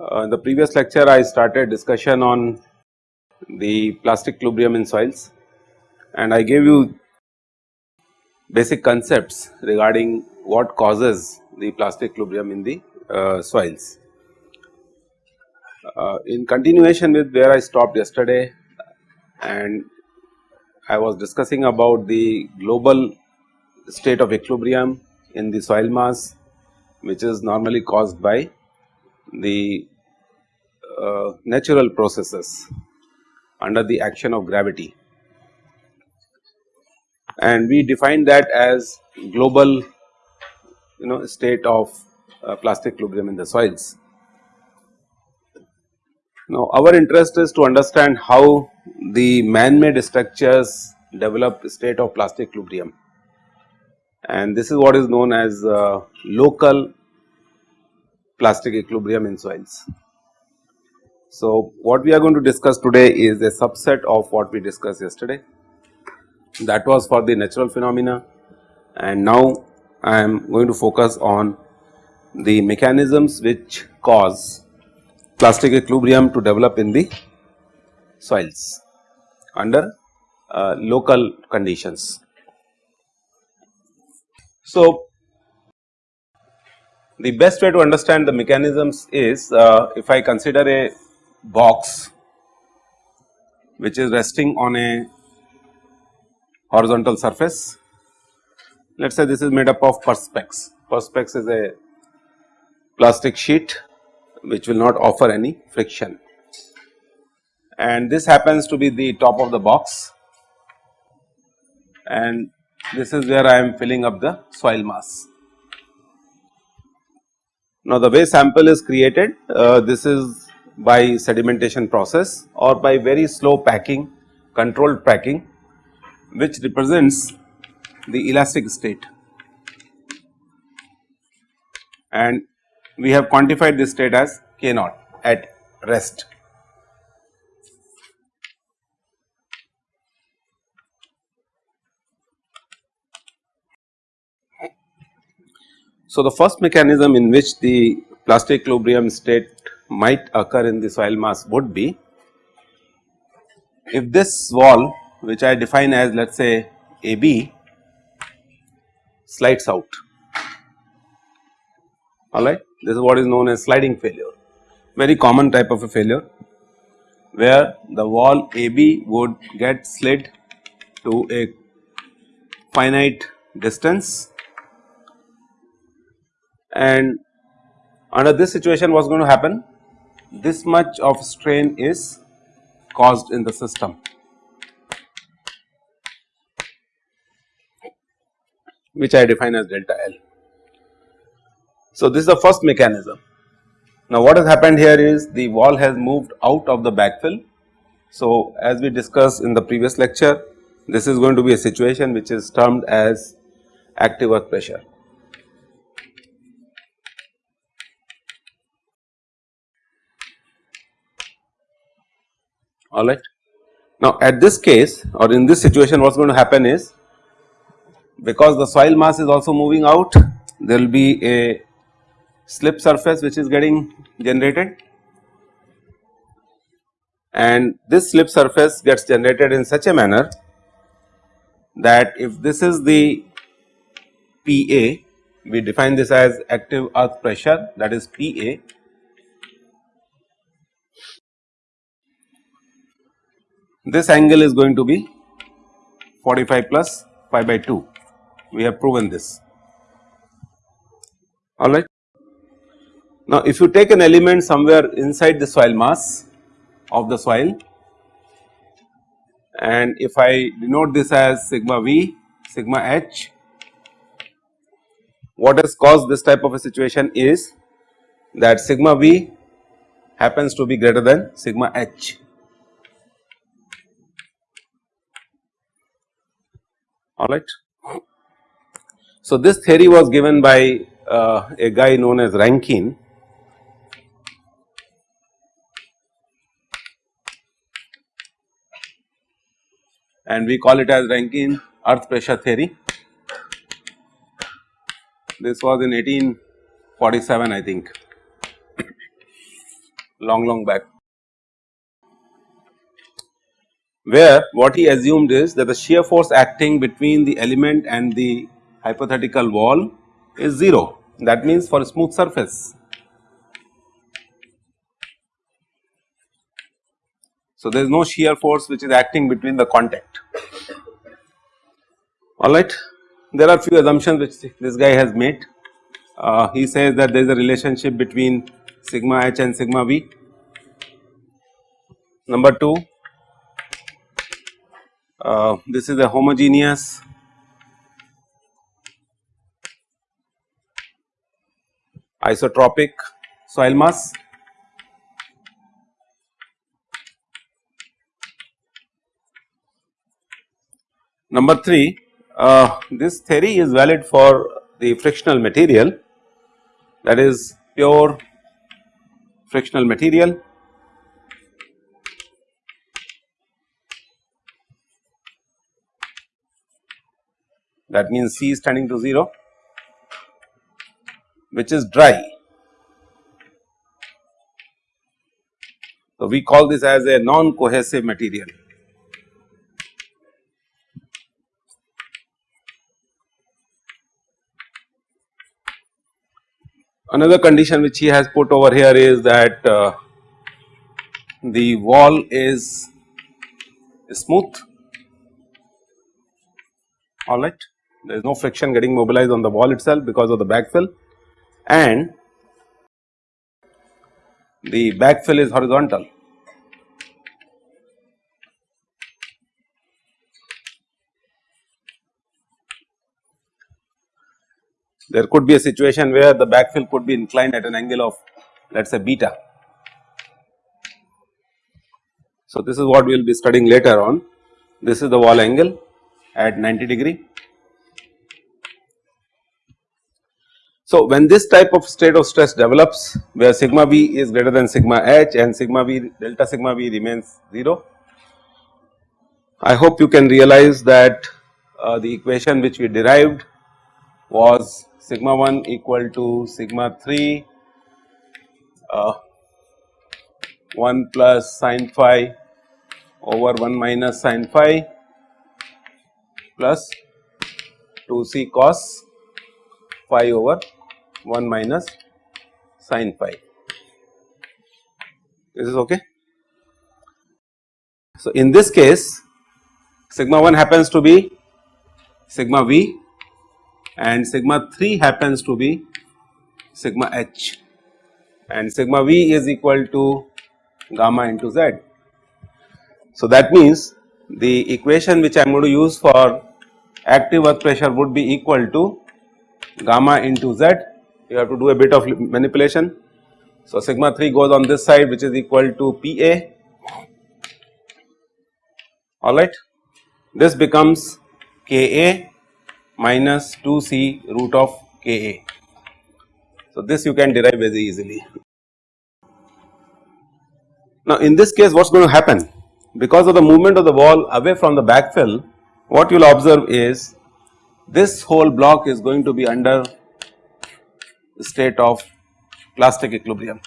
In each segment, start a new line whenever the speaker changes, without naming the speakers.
Uh, in the previous lecture I started discussion on the plastic equilibrium in soils and I gave you basic concepts regarding what causes the plastic equilibrium in the soils. Uh, in continuation with where I stopped yesterday and I was discussing about the global state of equilibrium in the soil mass which is normally caused by the uh, natural processes under the action of gravity and we define that as global you know state of uh, plastic equilibrium in the soils. Now our interest is to understand how the man made structures develop state of plastic equilibrium and this is what is known as uh, local plastic equilibrium in soils. So, what we are going to discuss today is a subset of what we discussed yesterday that was for the natural phenomena and now I am going to focus on the mechanisms which cause plastic equilibrium to develop in the soils under uh, local conditions. So, the best way to understand the mechanisms is uh, if I consider a box which is resting on a horizontal surface. Let us say this is made up of perspex. Perspex is a plastic sheet which will not offer any friction. And this happens to be the top of the box. And this is where I am filling up the soil mass. Now, the way sample is created uh, this is by sedimentation process or by very slow packing controlled packing which represents the elastic state. And we have quantified this state as k naught at rest. So, the first mechanism in which the plastic equilibrium state might occur in the soil mass would be if this wall which I define as let us say AB slides out alright this is what is known as sliding failure very common type of a failure where the wall AB would get slid to a finite distance and under this situation what is going to happen this much of strain is caused in the system. which I define as delta L. So, this is the first mechanism. Now, what has happened here is the wall has moved out of the backfill. So, as we discussed in the previous lecture, this is going to be a situation which is termed as active earth pressure. alright. Now at this case or in this situation what is going to happen is because the soil mass is also moving out there will be a slip surface which is getting generated. And this slip surface gets generated in such a manner that if this is the PA we define this as active earth pressure that is PA this angle is going to be 45 plus phi by 2 we have proven this. Alright. Now if you take an element somewhere inside the soil mass of the soil and if I denote this as sigma v sigma h what has caused this type of a situation is that sigma v happens to be greater than sigma h alright. So, this theory was given by uh, a guy known as Rankine and we call it as Rankine earth pressure theory. This was in 1847 I think, long long back. Where what he assumed is that the shear force acting between the element and the hypothetical wall is 0 that means for a smooth surface. So, there is no shear force which is acting between the contact alright. There are few assumptions which this guy has made. Uh, he says that there is a relationship between sigma h and sigma v. Number 2, uh, this is a homogeneous isotropic soil mass. Number 3, uh, this theory is valid for the frictional material that is pure frictional material that means C is tending to 0 which is dry. So, we call this as a non cohesive material. Another condition which he has put over here is that uh, the wall is smooth. Alright there is no friction getting mobilized on the wall itself because of the backfill. And the backfill is horizontal. There could be a situation where the backfill could be inclined at an angle of let us say beta. So, this is what we will be studying later on. This is the wall angle at 90 degree So, when this type of state of stress develops where sigma v is greater than sigma h and sigma v delta sigma v remains 0, I hope you can realize that uh, the equation which we derived was sigma 1 equal to sigma 3 uh, 1 plus sin phi over 1 minus sin phi plus 2 c cos phi over 1 minus sin phi. This is okay. So, in this case sigma 1 happens to be sigma v and sigma 3 happens to be sigma h and sigma v is equal to gamma into z. So, that means the equation which I am going to use for active earth pressure would be equal to gamma into z you have to do a bit of manipulation. So, sigma 3 goes on this side which is equal to P A alright. This becomes K A minus 2 C root of K A. So, this you can derive very easily. Now, in this case what is going to happen because of the movement of the wall away from the backfill what you will observe is this whole block is going to be under the state of plastic equilibrium.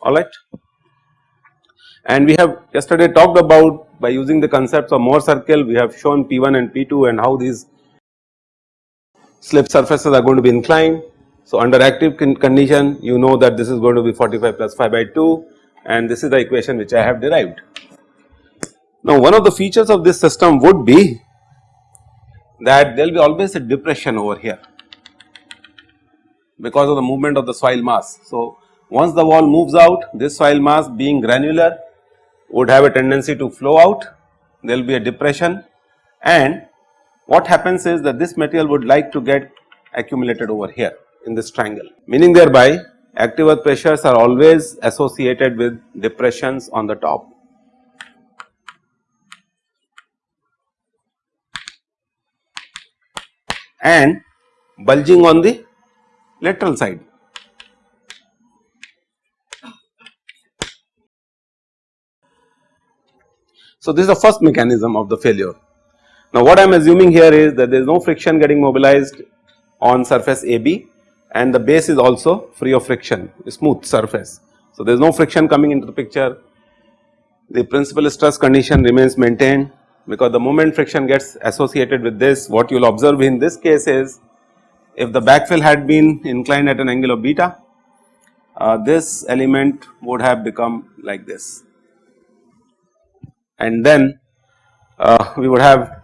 Alright. And we have yesterday talked about by using the concepts of Mohr circle we have shown P1 and P2 and how these slip surfaces are going to be inclined. So, under active condition you know that this is going to be 45 phi by 2 and this is the equation which I have derived. Now, one of the features of this system would be that there will be always a depression over here because of the movement of the soil mass. So, once the wall moves out this soil mass being granular would have a tendency to flow out there will be a depression and what happens is that this material would like to get accumulated over here in this triangle meaning thereby active earth pressures are always associated with depressions on the top. and bulging on the lateral side. So, this is the first mechanism of the failure. Now, what I am assuming here is that there is no friction getting mobilized on surface AB and the base is also free of friction, smooth surface. So, there is no friction coming into the picture, the principal stress condition remains maintained because the moment friction gets associated with this what you will observe in this case is if the backfill had been inclined at an angle of beta uh, this element would have become like this and then uh, we would have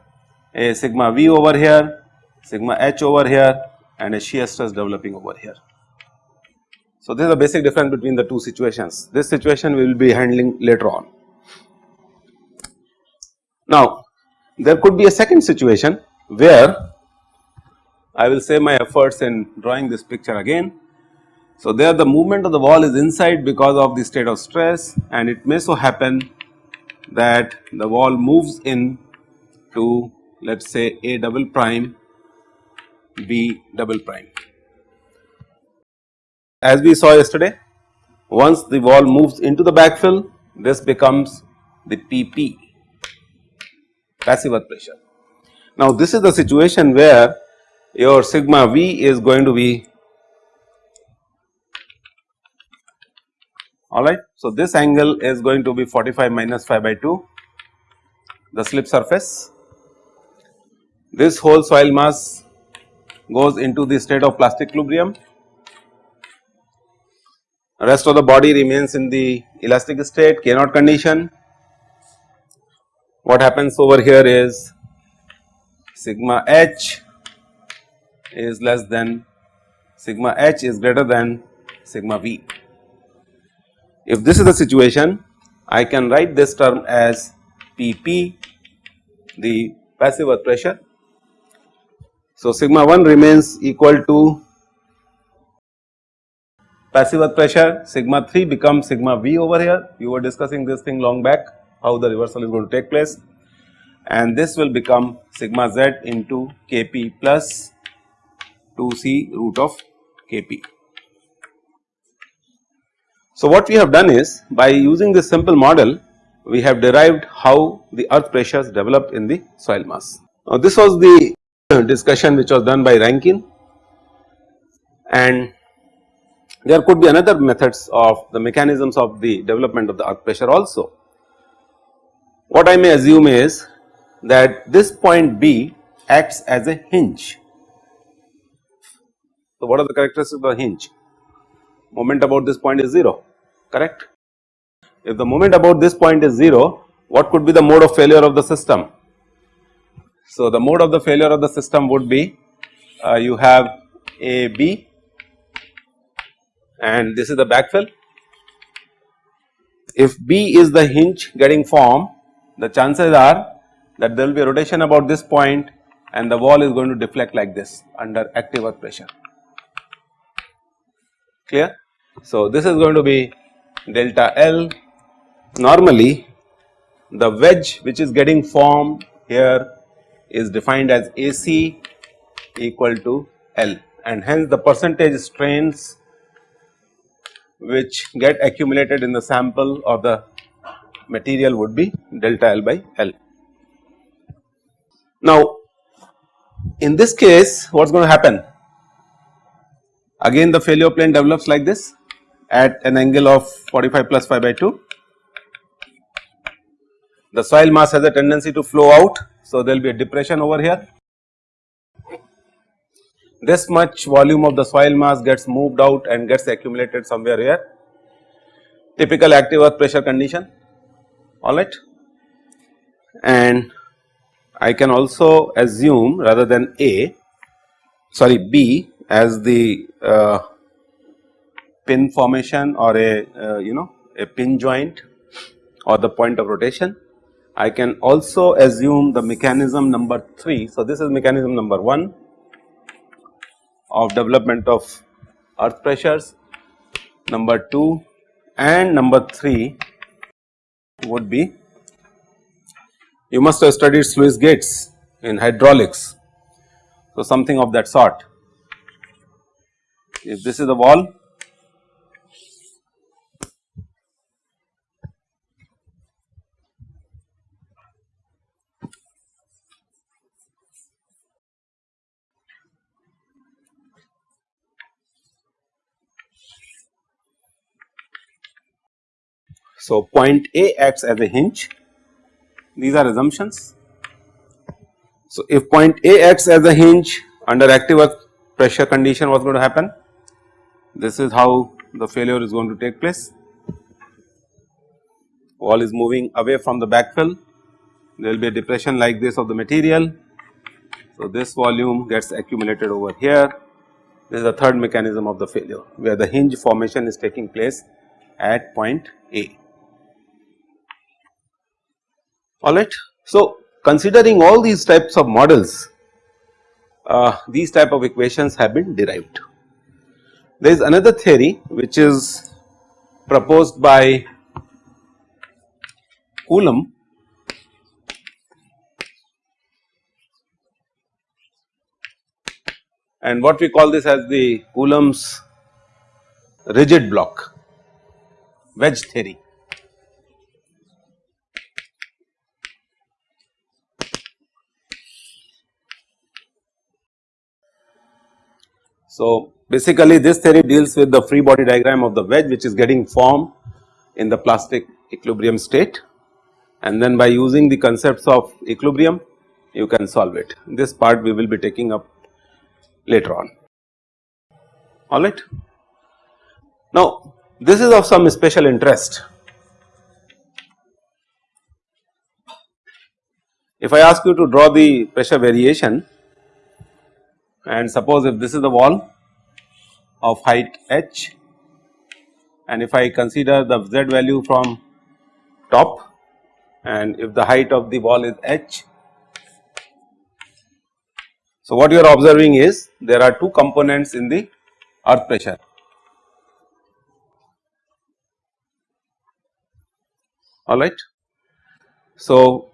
a sigma v over here, sigma h over here and a shear stress developing over here. So, this is the basic difference between the two situations. This situation we will be handling later on. Now, there could be a second situation where I will save my efforts in drawing this picture again. So, there the movement of the wall is inside because of the state of stress and it may so happen that the wall moves in to let us say A double prime B double prime. As we saw yesterday once the wall moves into the backfill this becomes the PP passive earth pressure. Now this is the situation where your sigma V is going to be alright. So this angle is going to be 45 minus phi by 2 the slip surface. This whole soil mass goes into the state of plastic equilibrium rest of the body remains in the elastic state K naught condition what happens over here is sigma h is less than sigma h is greater than sigma v. If this is the situation I can write this term as Pp the passive earth pressure. So, sigma 1 remains equal to passive earth pressure sigma 3 becomes sigma v over here you were discussing this thing long back how the reversal is going to take place and this will become sigma z into kp plus 2c root of kp. So, what we have done is by using this simple model we have derived how the earth pressures developed in the soil mass. Now, this was the discussion which was done by Rankine and there could be another methods of the mechanisms of the development of the earth pressure also. What I may assume is that this point B acts as a hinge. So, what are the characteristics of the hinge? Moment about this point is 0 correct. If the moment about this point is 0 what could be the mode of failure of the system? So, the mode of the failure of the system would be uh, you have A B and this is the backfill. If B is the hinge getting formed the chances are that there will be a rotation about this point and the wall is going to deflect like this under active earth pressure clear. So, this is going to be delta L normally the wedge which is getting formed here is defined as AC equal to L and hence the percentage strains which get accumulated in the sample or the material would be delta L by L. Now in this case what is going to happen? Again the failure plane develops like this at an angle of 45 plus phi by 2. The soil mass has a tendency to flow out so there will be a depression over here. This much volume of the soil mass gets moved out and gets accumulated somewhere here typical active earth pressure condition alright and I can also assume rather than A sorry B as the uh, pin formation or a uh, you know a pin joint or the point of rotation. I can also assume the mechanism number 3. So, this is mechanism number 1 of development of earth pressures, number 2 and number 3 would be you must have studied sluice gates in hydraulics. So, something of that sort. If this is the wall, So, point A acts as a hinge, these are assumptions. So, if point A acts as a hinge under active earth pressure condition what is going to happen? This is how the failure is going to take place. Wall is moving away from the backfill, there will be a depression like this of the material. So, this volume gets accumulated over here, this is the third mechanism of the failure where the hinge formation is taking place at point A alright. So, considering all these types of models uh, these type of equations have been derived. There is another theory which is proposed by Coulomb and what we call this as the Coulomb's rigid block wedge theory. So, basically this theory deals with the free body diagram of the wedge which is getting formed in the plastic equilibrium state and then by using the concepts of equilibrium you can solve it. This part we will be taking up later on alright. Now this is of some special interest. If I ask you to draw the pressure variation and suppose if this is the wall of height h and if I consider the z value from top and if the height of the wall is h. So, what you are observing is there are two components in the earth pressure. Alright. So,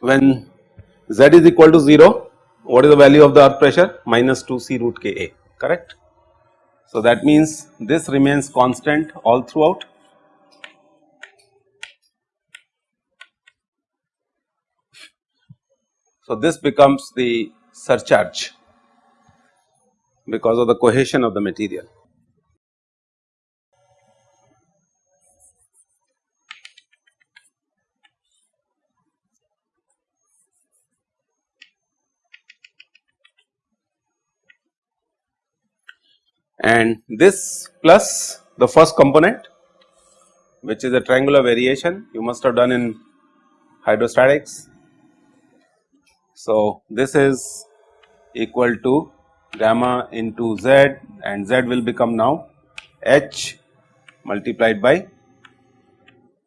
when z is equal to 0 what is the value of the earth pressure? Minus 2 C root K A, correct. So, that means this remains constant all throughout. So, this becomes the surcharge because of the cohesion of the material. And this plus the first component which is a triangular variation you must have done in hydrostatics. So, this is equal to gamma into z and z will become now h multiplied by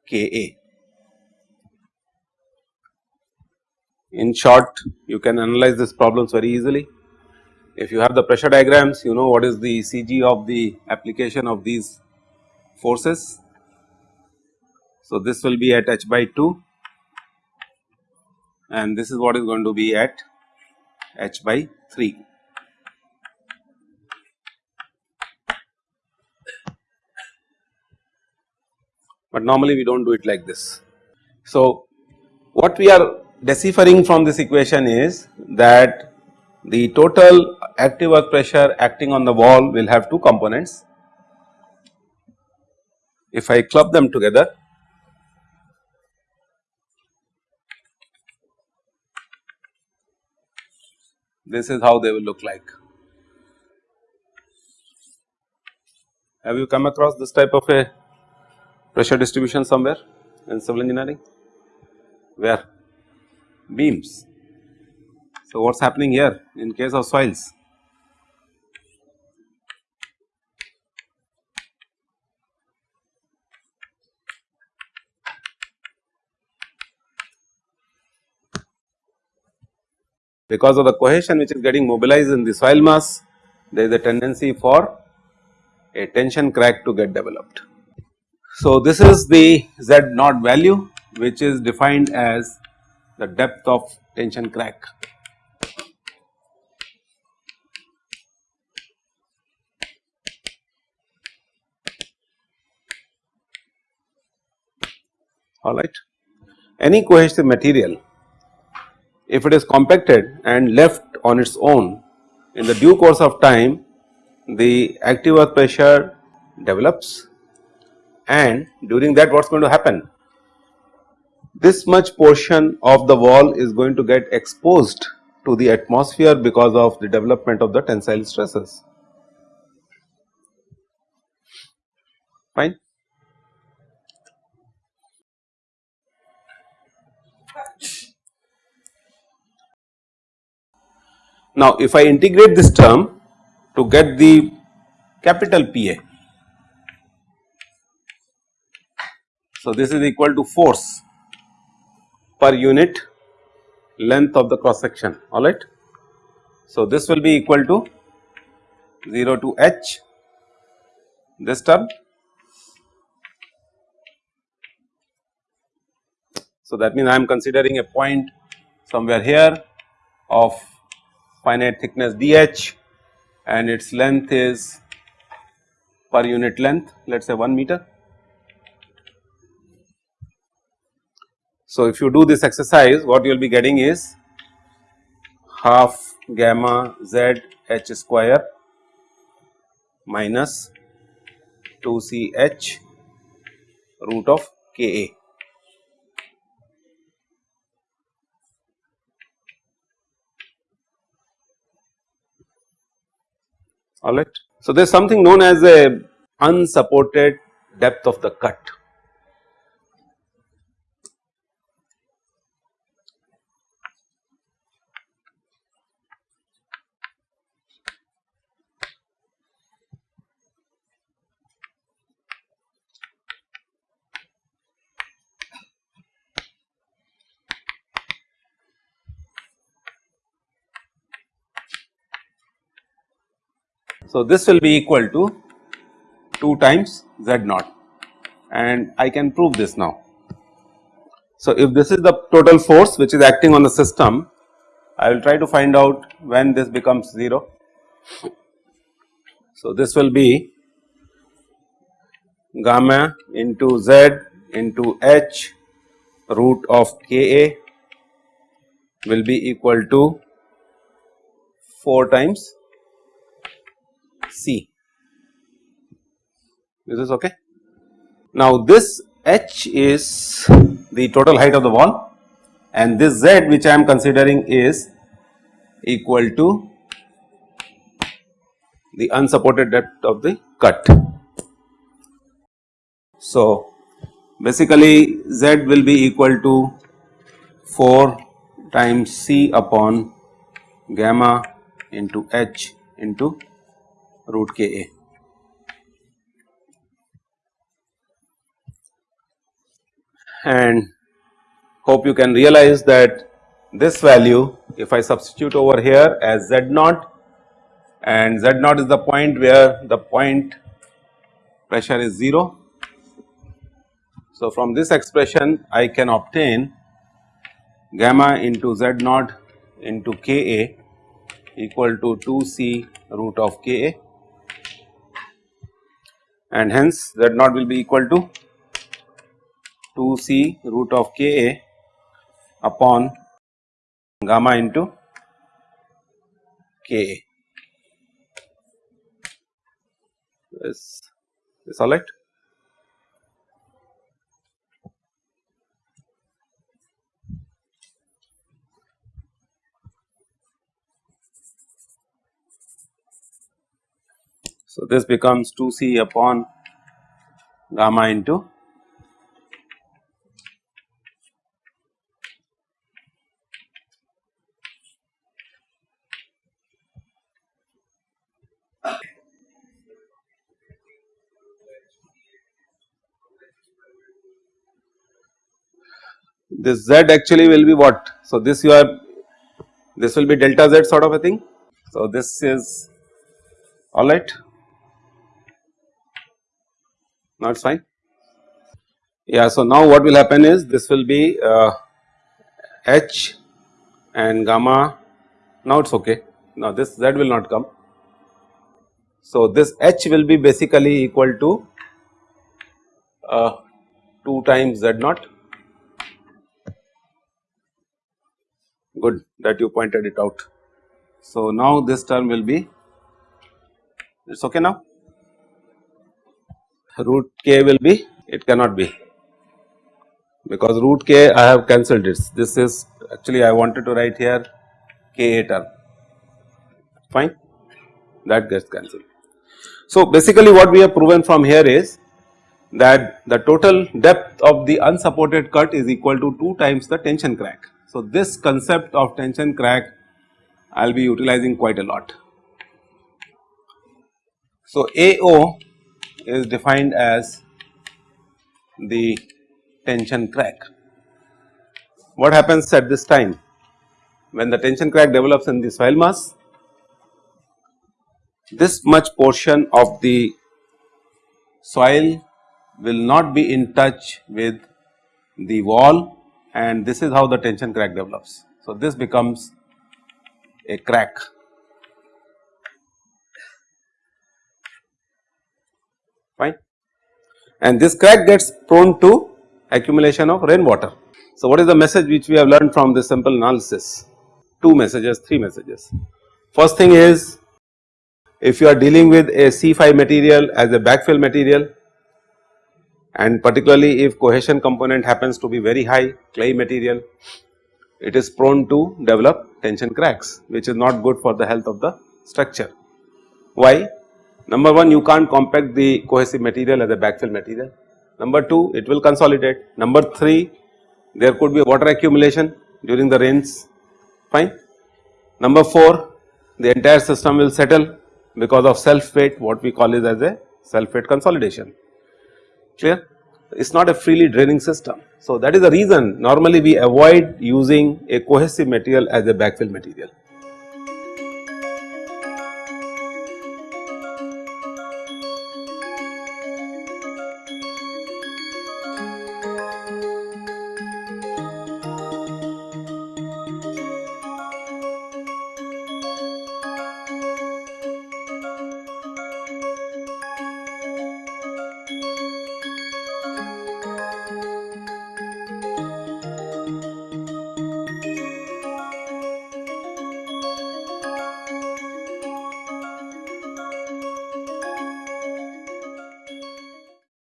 K A. In short you can analyze this problems very easily if you have the pressure diagrams you know what is the CG of the application of these forces. So, this will be at h by 2 and this is what is going to be at h by 3. But normally we do not do it like this. So, what we are deciphering from this equation is that the total active earth pressure acting on the wall will have two components. If I club them together this is how they will look like. Have you come across this type of a pressure distribution somewhere in civil engineering? Where? Beams. So, what is happening here in case of soils? Because of the cohesion which is getting mobilized in the soil mass, there is a tendency for a tension crack to get developed. So, this is the Z naught value which is defined as the depth of tension crack. Alright. Any cohesive material if it is compacted and left on its own in the due course of time the active earth pressure develops and during that what is going to happen? This much portion of the wall is going to get exposed to the atmosphere because of the development of the tensile stresses. Fine. Now, if I integrate this term to get the capital PA, so this is equal to force per unit length of the cross section alright. So, this will be equal to 0 to h this term. So, that means I am considering a point somewhere here of finite thickness dh and its length is per unit length let us say 1 meter. So, if you do this exercise what you will be getting is half gamma z h square minus 2 c h root of k a. alright. So, there is something known as a unsupported depth of the cut So, this will be equal to 2 times z naught and I can prove this now. So, if this is the total force which is acting on the system, I will try to find out when this becomes 0. So, this will be gamma into z into h root of k a will be equal to 4 times C. Is this okay? Now this h is the total height of the wall and this z which I am considering is equal to the unsupported depth of the cut. So basically z will be equal to 4 times c upon gamma into h into root Ka. And hope you can realize that this value if I substitute over here as Z naught and Z naught is the point where the point pressure is 0. So, from this expression I can obtain gamma into Z naught into Ka equal to 2 C root of Ka and hence Z naught will be equal to 2 c root of Ka upon gamma into Ka. Is this alright? So, this becomes 2 c upon gamma into this z actually will be what. So, this you are this will be delta z sort of a thing. So, this is alright. Now it is fine. Yeah, so now what will happen is this will be uh, H and gamma, now it is okay, now this Z will not come. So this H will be basically equal to uh, 2 times Z naught, good that you pointed it out. So now this term will be, it is okay now root k will be it cannot be because root k I have cancelled this. This is actually I wanted to write here k a term fine that gets cancelled. So, basically what we have proven from here is that the total depth of the unsupported cut is equal to 2 times the tension crack. So, this concept of tension crack I will be utilizing quite a lot. So, AO is defined as the tension crack. What happens at this time? When the tension crack develops in the soil mass, this much portion of the soil will not be in touch with the wall and this is how the tension crack develops. So, this becomes a crack. Fine. And this crack gets prone to accumulation of rainwater. So, what is the message which we have learned from this simple analysis? Two messages, three messages. First thing is if you are dealing with a C-phi material as a backfill material and particularly if cohesion component happens to be very high clay material, it is prone to develop tension cracks which is not good for the health of the structure. Why? Number 1 you can't compact the cohesive material as a backfill material. Number 2 it will consolidate. Number 3 there could be water accumulation during the rains fine. Number 4 the entire system will settle because of self weight what we call it as a self weight consolidation clear it is not a freely draining system. So, that is the reason normally we avoid using a cohesive material as a backfill material.